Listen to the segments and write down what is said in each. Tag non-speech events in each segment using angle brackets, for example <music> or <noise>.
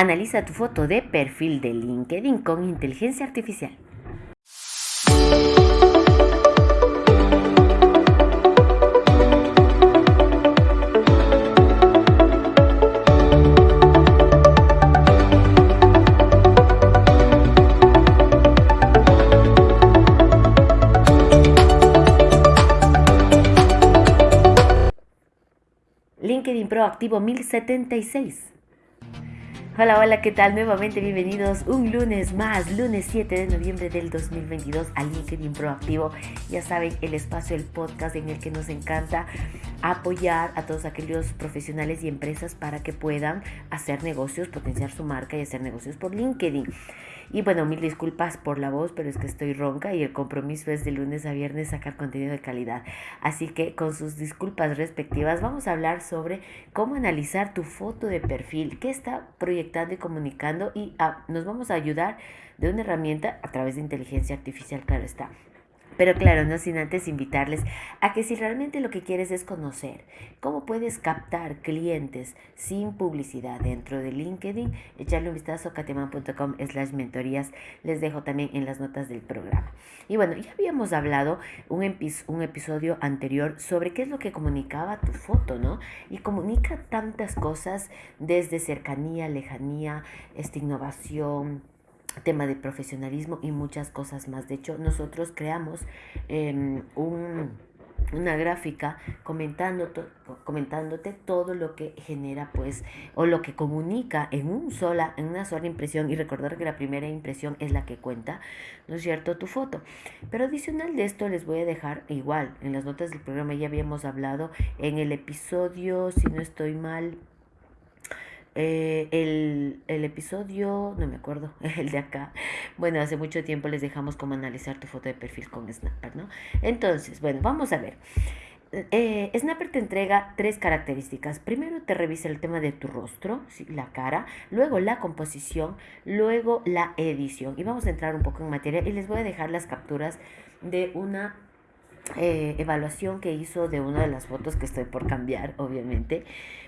Analiza tu foto de perfil de LinkedIn con inteligencia artificial. LinkedIn Pro activo 1076. Hola, hola, ¿qué tal? Nuevamente bienvenidos un lunes más, lunes 7 de noviembre del 2022 a LinkedIn Proactivo. Ya saben, el espacio, el podcast en el que nos encanta apoyar a todos aquellos profesionales y empresas para que puedan hacer negocios, potenciar su marca y hacer negocios por LinkedIn. Y bueno, mil disculpas por la voz, pero es que estoy ronca y el compromiso es de lunes a viernes sacar contenido de calidad. Así que con sus disculpas respectivas vamos a hablar sobre cómo analizar tu foto de perfil, qué está proyectando y comunicando y ah, nos vamos a ayudar de una herramienta a través de inteligencia artificial, claro está. Pero claro, no sin antes invitarles a que si realmente lo que quieres es conocer cómo puedes captar clientes sin publicidad dentro de LinkedIn, echarle un vistazo a kateman.com slash mentorías. Les dejo también en las notas del programa. Y bueno, ya habíamos hablado un, un episodio anterior sobre qué es lo que comunicaba tu foto, ¿no? Y comunica tantas cosas desde cercanía, lejanía, esta innovación, tema de profesionalismo y muchas cosas más. De hecho, nosotros creamos em, una gráfica comentando comentándote todo lo que genera pues o lo que comunica en un sola en una sola impresión y recordar que la primera impresión es la que cuenta no es cierto tu foto pero adicional de esto les voy a dejar igual en las notas del programa ya habíamos hablado en el episodio si no estoy mal eh, el, el, episodio, no me acuerdo, <laughs> el de acá. Bueno, hace mucho tiempo les dejamos cómo analizar tu foto de perfil con Snapper, ¿no? Entonces, bueno, vamos a ver. Eh, Snapper te entrega tres características. Primero te revisa el tema de tu rostro, la cara, luego la composición, luego la edición. Y vamos a entrar un poco en materia y les voy a dejar las capturas de una eh, evaluación que hizo de una de las fotos que estoy por cambiar, obviamente,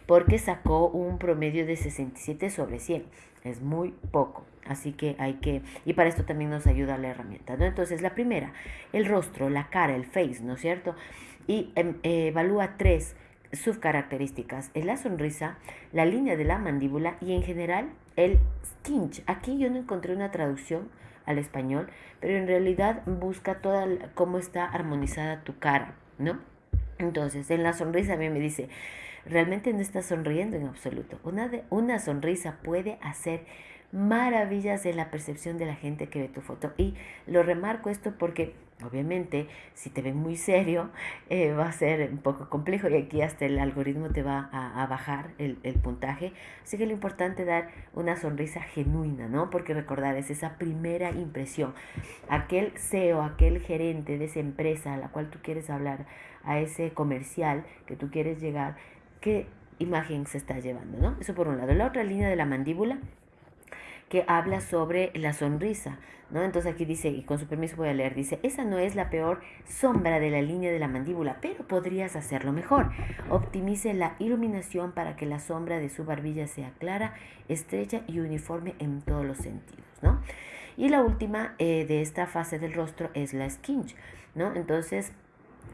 porque sacó un promedio de 67 sobre 100. Es muy poco. Así que hay que, y para esto también nos ayuda la herramienta, ¿no? Entonces, la primera, el rostro, la cara, el face, ¿no es cierto? Y em, evalúa tres subcaracterísticas, es la sonrisa, la línea de la mandíbula y en general el skinch. Aquí yo no encontré una traducción al español, pero en realidad busca toda cómo está armonizada tu cara, ¿no? Entonces, en la sonrisa a mí me dice, realmente no estás sonriendo en absoluto. Una, una sonrisa puede hacer maravillas en la percepción de la gente que ve tu foto. Y lo remarco esto porque obviamente si te ven muy serio eh, va a ser un poco complejo y aquí hasta el algoritmo te va a, bajar el, el, puntaje. Así que lo importante es dar una sonrisa genuina, ¿no? Porque recordar es esa primera impresión. Aquel CEO, aquel gerente de esa empresa a la cual tú quieres hablar, a ese comercial que tú quieres llegar, ¿qué imagen se está llevando, ¿no? Eso por un lado. La otra línea de la mandíbula que habla sobre la sonrisa, ¿no? Entonces aquí dice, y con su permiso voy a leer, dice, esa no es la peor sombra de la línea de la mandíbula, pero podrías hacerlo mejor. Optimice la iluminación para que la sombra de su barbilla sea clara, estrecha y uniforme en todos los sentidos, ¿no? Y la última eh, de esta fase del rostro es la skinch, ¿no? Entonces,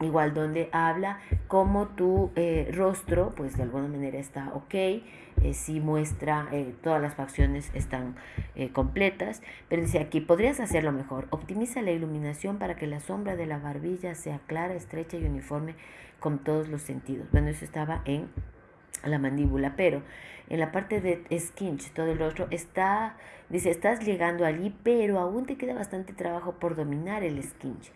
igual donde habla cómo tu eh, rostro, pues de alguna manera está ok, eh, si muestra eh, todas las facciones están completas, pero dice aquí, podrías hacerlo mejor, optimiza la iluminación para que la sombra de la barbilla sea clara, estrecha y uniforme con todos los sentidos. Bueno, eso estaba en la mandíbula, pero en la parte de skinch, todo el rostro, está, dice, estás llegando allí, pero aún te queda bastante trabajo por dominar el skinch.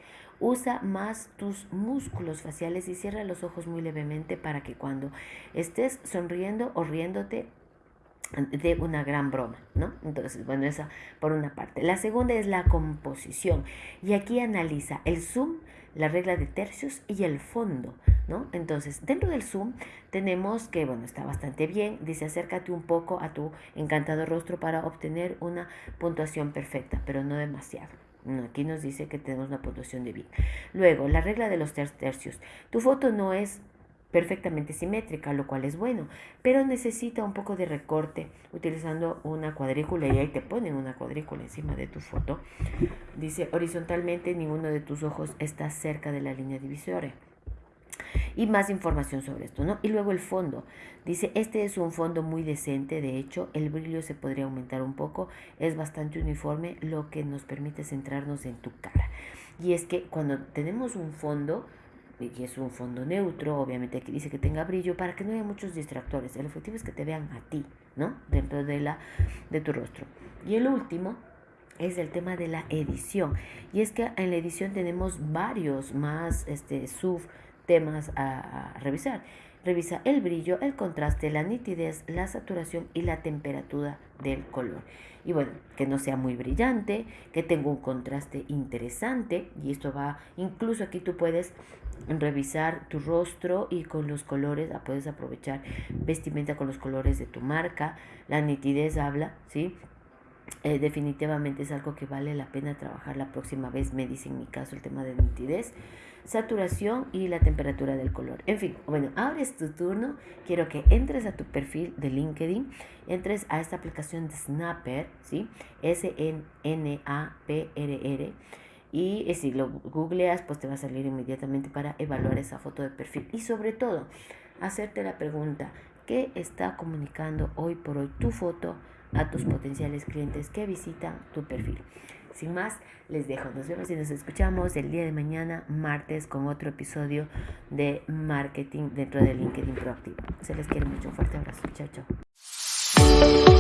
Usa más tus músculos faciales y cierra los ojos muy levemente para que cuando estés sonriendo o riéndote de una gran broma, ¿no? Entonces, bueno, esa por una parte. La segunda es la composición y aquí analiza el zoom, la regla de tercios y el fondo, ¿no? Entonces, dentro del zoom tenemos que, bueno, está bastante bien, dice acércate un poco a tu encantado rostro para obtener una puntuación perfecta, pero no demasiado. Aquí nos dice que tenemos una puntuación de bien. Luego, la regla de los tercios. Tu foto no es perfectamente simétrica, lo cual es bueno, pero necesita un poco de recorte utilizando una cuadrícula y ahí te ponen una cuadrícula encima de tu foto. Dice horizontalmente ninguno de tus ojos está cerca de la línea divisoria y más información sobre esto, ¿no? Y luego el fondo. Dice, este es un fondo muy decente, de hecho, el brillo se podría aumentar un poco, es bastante uniforme, lo que nos permite centrarnos en tu cara. Y es que cuando tenemos un fondo, y es un fondo neutro, obviamente aquí dice que tenga brillo para que no haya muchos distractores. El objetivo es que te vean a ti, ¿no? Dentro de, la, de tu rostro. Y el último es el tema de la edición. Y es que en la edición tenemos varios más este, sub temas a, revisar. Revisa el brillo, el contraste, la nitidez, la saturación y la temperatura del color. Y bueno, que no sea muy brillante, que tenga un contraste interesante. Y esto va, incluso aquí tú puedes revisar tu rostro y con los colores, ah, puedes aprovechar vestimenta con los colores de tu marca. La nitidez habla, ¿sí? Eh, definitivamente es algo que vale la pena trabajar la próxima vez. Me dice en mi caso el tema de nitidez saturación y la temperatura del color. En fin, bueno, ahora es tu turno. Quiero que entres a tu perfil de LinkedIn, entres a esta aplicación de Snapper, ¿sí? S-N-A-P-R-R. Y eh, si lo googleas, pues te va a salir inmediatamente para evaluar esa foto de perfil. Y sobre todo, hacerte la pregunta, ¿qué está comunicando hoy por hoy tu foto a tus potenciales clientes que visitan tu perfil? Sin más, les dejo. Nos vemos y nos escuchamos el día de mañana, martes, con otro episodio de marketing dentro de LinkedIn Proactivo. Se les quiere mucho. Un fuerte abrazo. Chao, chao.